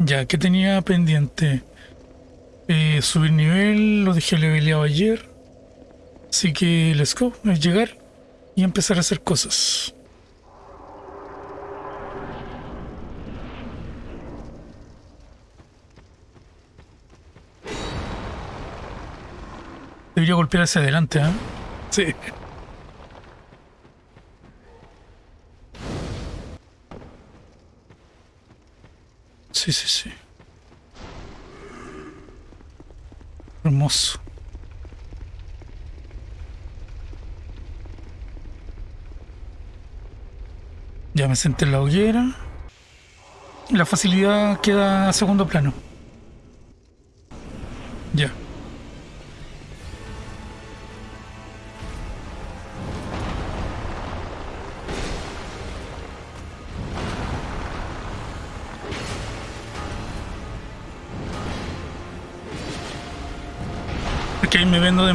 Ya, ¿qué tenía pendiente? Eh, subir nivel, lo dejé leveleado ayer. Así que let's go, es llegar y empezar a hacer cosas. Debería golpear hacia adelante, ¿eh? Sí. Sí, sí, sí. Hermoso. Ya me senté en la hoguera. La facilidad queda a segundo plano.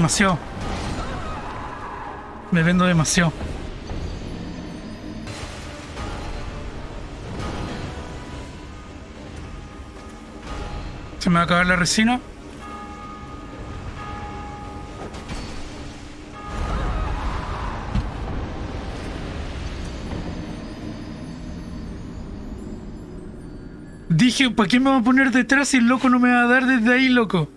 Demasiado. Me vendo demasiado. Se me va a acabar la resina. Dije, ¿para qué me va a poner detrás si el loco no me va a dar desde ahí, loco?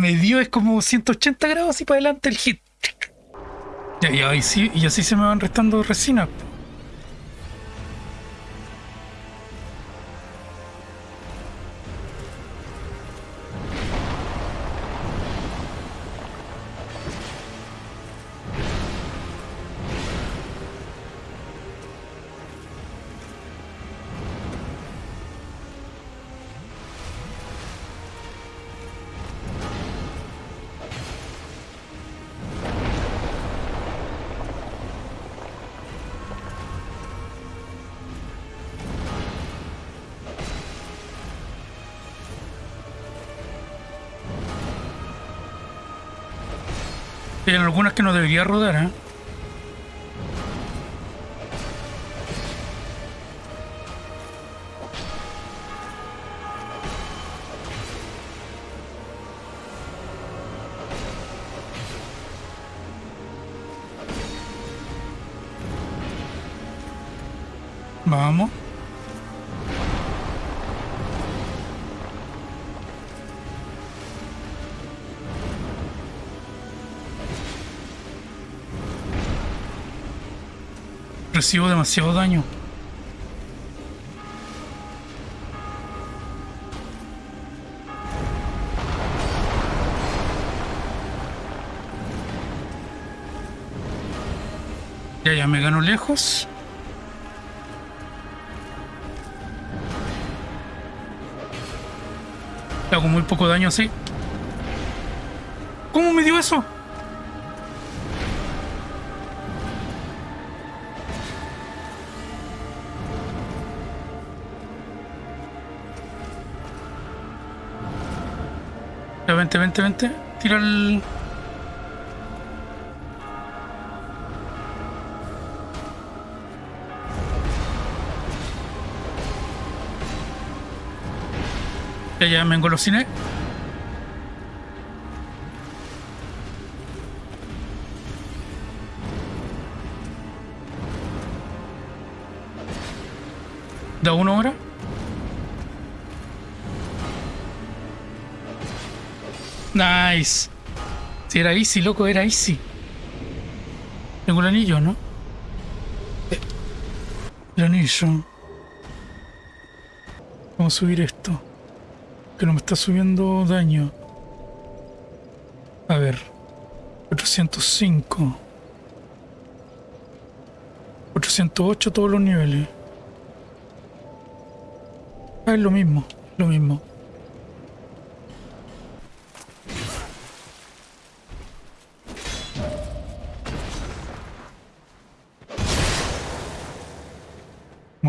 Me dio, es como 180 grados y para adelante el hit. Y, ahí sí, y así se me van restando resinas. Hay algunas que no debería rodar, ¿eh? Vamos. Recibo demasiado daño. Ya, ya me gano lejos. Hago muy poco daño así. ¿Cómo me dio eso? Vente, vente, vente. Tira el... Ya, ya me engolosiné. Da uno ahora. Nice. Si era easy, loco, era easy. Tengo el anillo, ¿no? El anillo. Vamos a subir esto. Que no me está subiendo daño. A ver. 405. 408 todos los niveles. Ah, es lo mismo, lo mismo.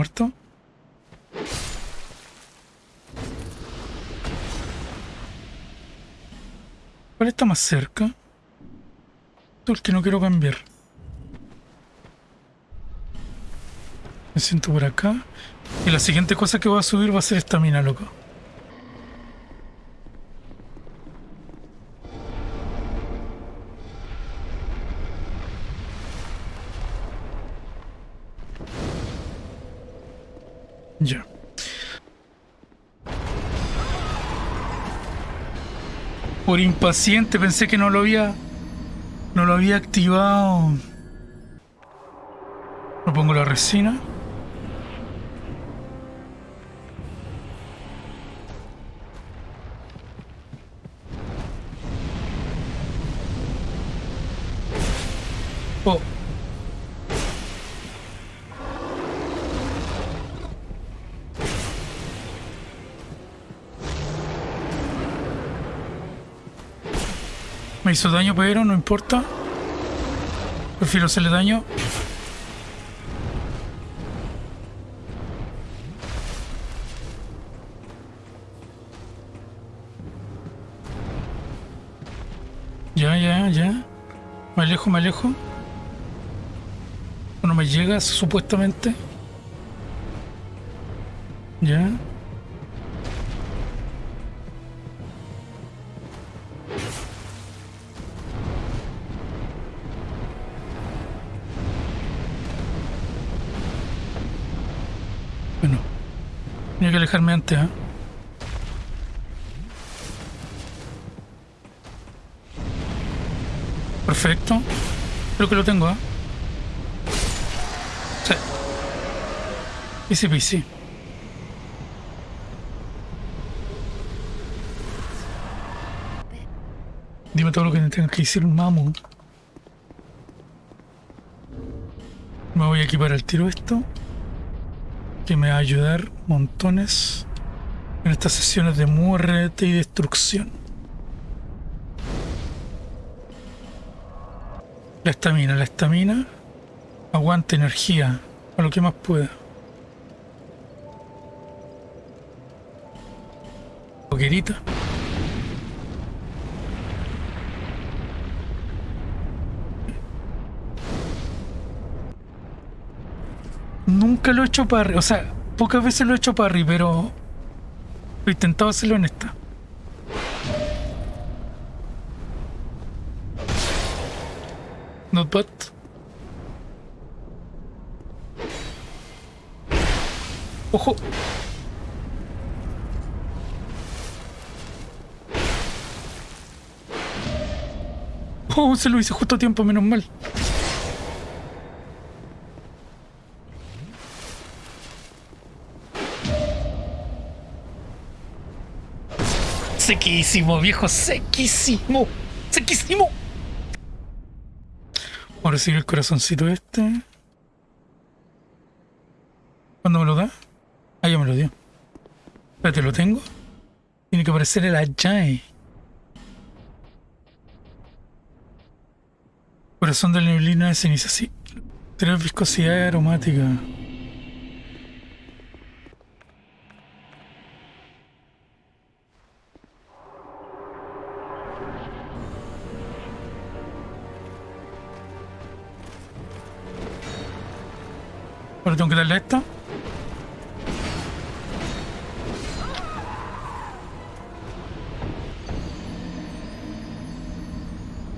¿Muerto? ¿Cuál está más cerca? Tú el que no quiero cambiar. Me siento por acá. Y la siguiente cosa que voy a subir va a ser esta mina, loco. Impaciente pensé que no lo había no lo había activado. Me pongo la resina. Oh. Hizo daño, pero no importa. Prefiero hacerle daño. Ya, ya, ya. Me alejo, me alejo. No me llega, supuestamente. Ya. Antes, ¿eh? Perfecto. Creo que lo tengo, ¿eh? Sí. Easy peasy. Dime todo lo que tenga que decir mamu. Me voy a equipar al tiro esto. Que me va a ayudar montones en estas sesiones de muerte y destrucción. La estamina, la estamina. Aguante energía. A lo que más pueda. Nunca lo he hecho parry, o sea, pocas veces lo he hecho parry, pero he intentado hacerlo en esta. Not bad. Ojo. Oh, se lo hice justo a tiempo, menos mal. Sequísimo, viejo, sequísimo. Sequísimo. Vamos a recibir el corazoncito este. ¿Cuándo me lo da? Ah, ya me lo dio. Espérate, ¿lo tengo? Tiene que aparecer el Ajay. Corazón de neblina de ceniza, sí. Tres viscosidad aromática. Ahora tengo que darle esta.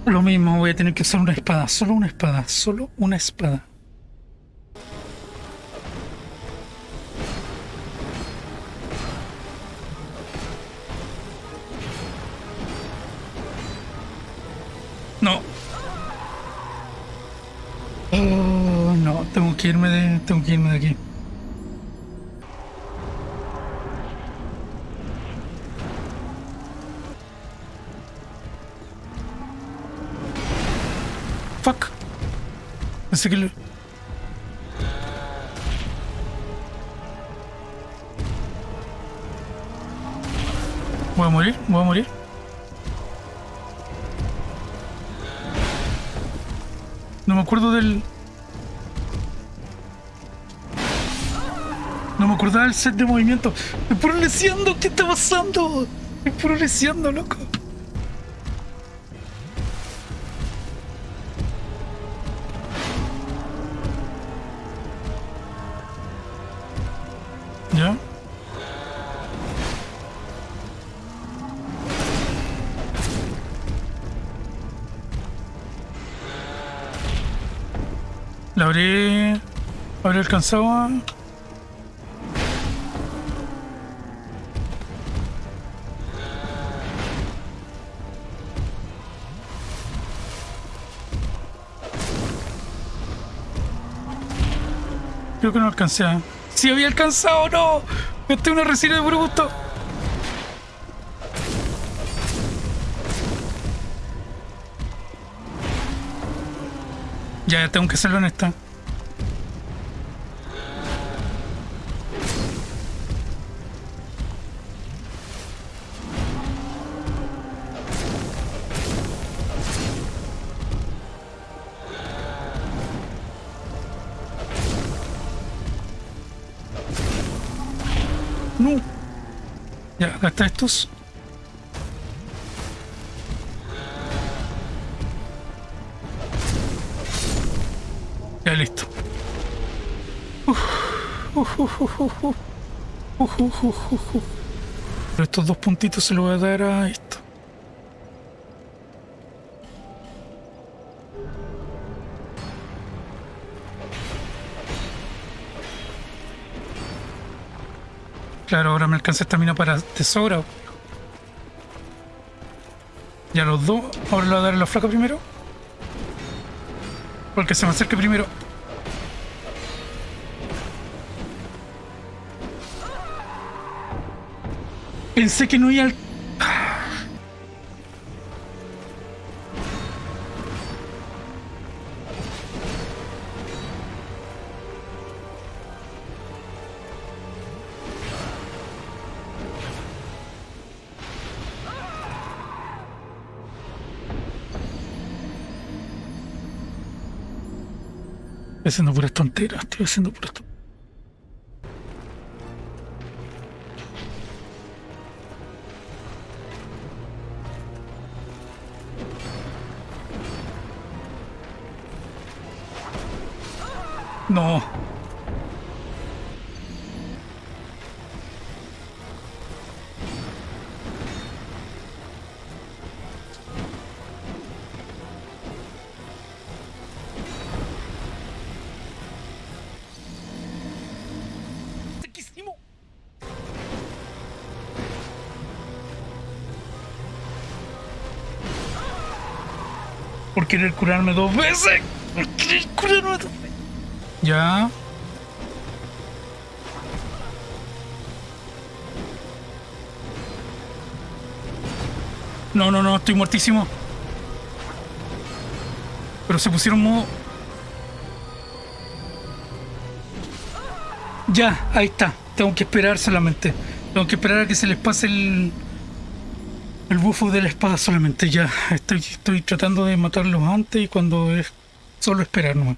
Lo mismo, voy a tener que usar una espada. Solo una espada. Solo una espada. No. Oh, no, tengo que irme de. Tengo que irme de aquí. Fuck. Que lo... Voy a morir, voy a morir. No me acuerdo del... recordaba el set de movimiento. ¡Me progresando! ¿Qué está pasando? ¡Me progresando, loco! ¿Ya? La habré... ¿Habré alcanzado? Creo que no alcancé. a- ¡Sí había alcanzado! ¡No! Gasté una resina de puro gusto. Ya, tengo que hacerlo en esta. No. Ya, acá estos. Ya listo. Pero estos dos puntitos se los voy a dar a esto. Claro, ahora me alcanza esta mina para tesoro. Ya los dos. Ahora le voy a dar a la flaca primero. Porque se me acerque primero. Pensé que no iba al... haciendo puras tonteras, estoy haciendo puras tonteras. No. Por querer curarme dos veces. Por querer curarme dos veces. Ya. No, no, no, estoy muertísimo. Pero se pusieron modo... Ya, ahí está. Tengo que esperar solamente. Tengo que esperar a que se les pase el... El bufo de la espada solamente. Ya, estoy, estoy tratando de matarlos antes y cuando es solo esperar nomás.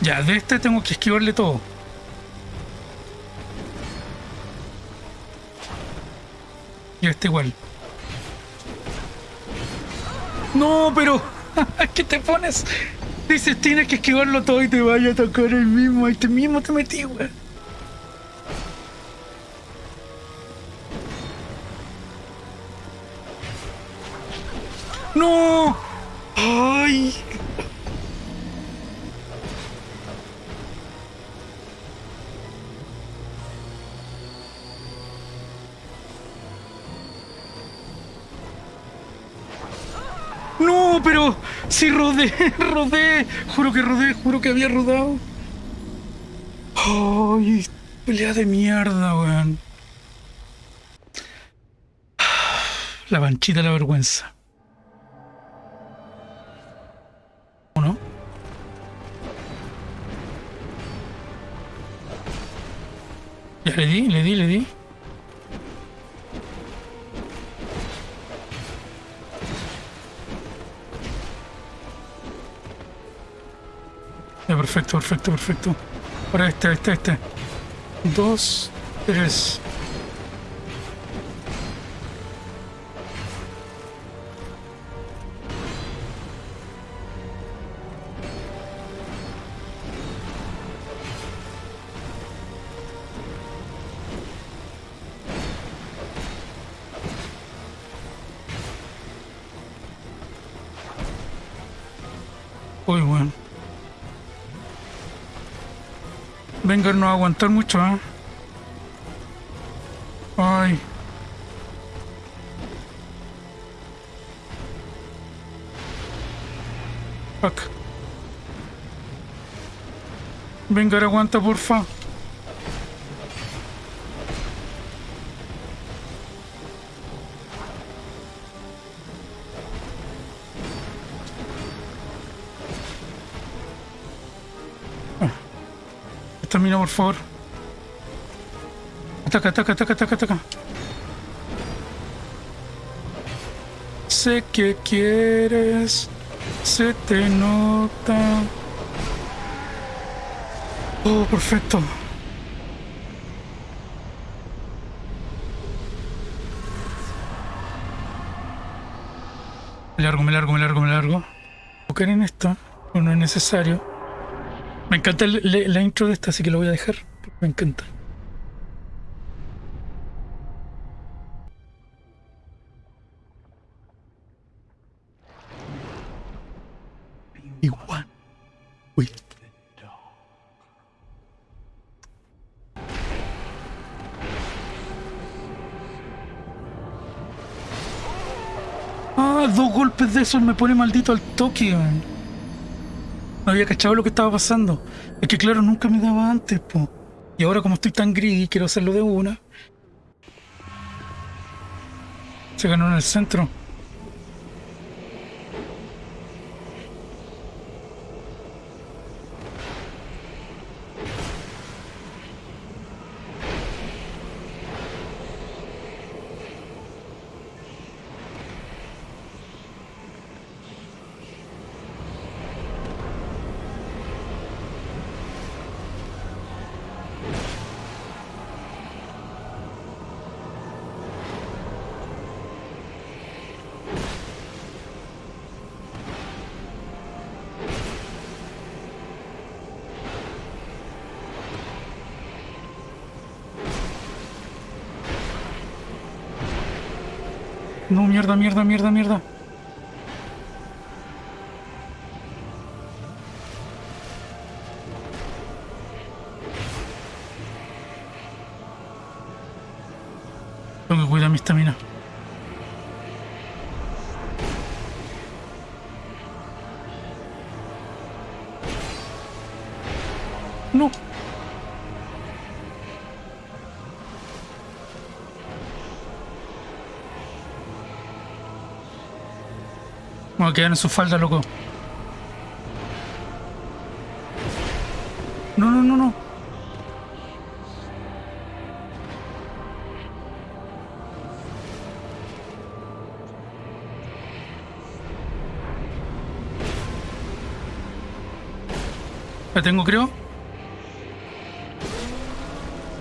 Ya, de este tengo que esquivarle todo. Y este igual. No, pero... ¿Qué te pones? Dices, tienes que esquivarlo todo y te vaya a tocar el mismo. Ahí te mismo te metí, güey. ¡No! ¡Ay! No, pero si rodé, rodé. Juro que rodé, juro que había rodado. Ay, pelea de mierda, weón. La manchita de la vergüenza. Le di, le di, le di. Ya, perfecto, perfecto, perfecto. Ahora este, este, este. Dos, tres. Aguantar mucho, ¿eh? Ay. Fuck. Venga, aguanta, porfa. Por favor. Ataca, ataca, ataca, ataca, ataca. Sé que quieres, se te nota. Oh, perfecto. Me largo, me largo, me largo, me largo. Buscar en esta, no es necesario. Me encanta la intro de esta, así que lo voy a dejar. Me encanta. Igual. Uy. Ah, dos golpes de esos me pone maldito al toque, no había cachado lo que estaba pasando. Es que claro, nunca me daba antes, po. Y ahora como estoy tan greedy, quiero hacerlo de una. Se ganó en el centro. No, mierda, mierda, mierda, mierda. Tengo que cuidar mi estamina. Quedar en su falda, loco. No, no, no, no. La tengo, creo.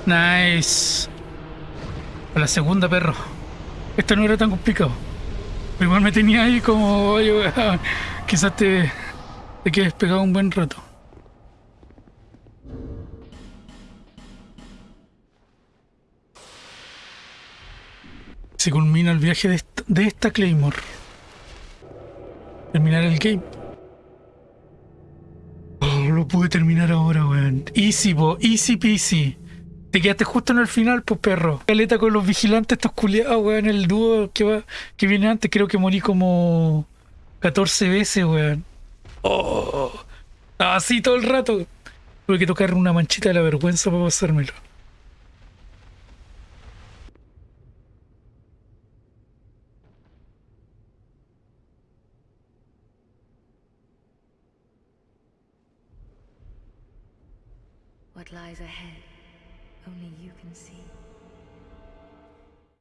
Nice. A la segunda, perro. Esto no era tan complicado. Igual me tenía ahí como, oye, quizás te, te quedes pegado un buen rato. Se culmina el viaje de esta, de esta Claymore. Terminar el game. Oh, lo pude terminar ahora, weón. Easy, bo, easy peasy. Te quedaste justo en el final, pues perro. Caleta con los vigilantes, estos culiados, weón. El dúo que va, que viene antes, creo que morí como 14 veces, weón. Oh, así todo el rato. Tuve que tocar una manchita de la vergüenza para pasármelo.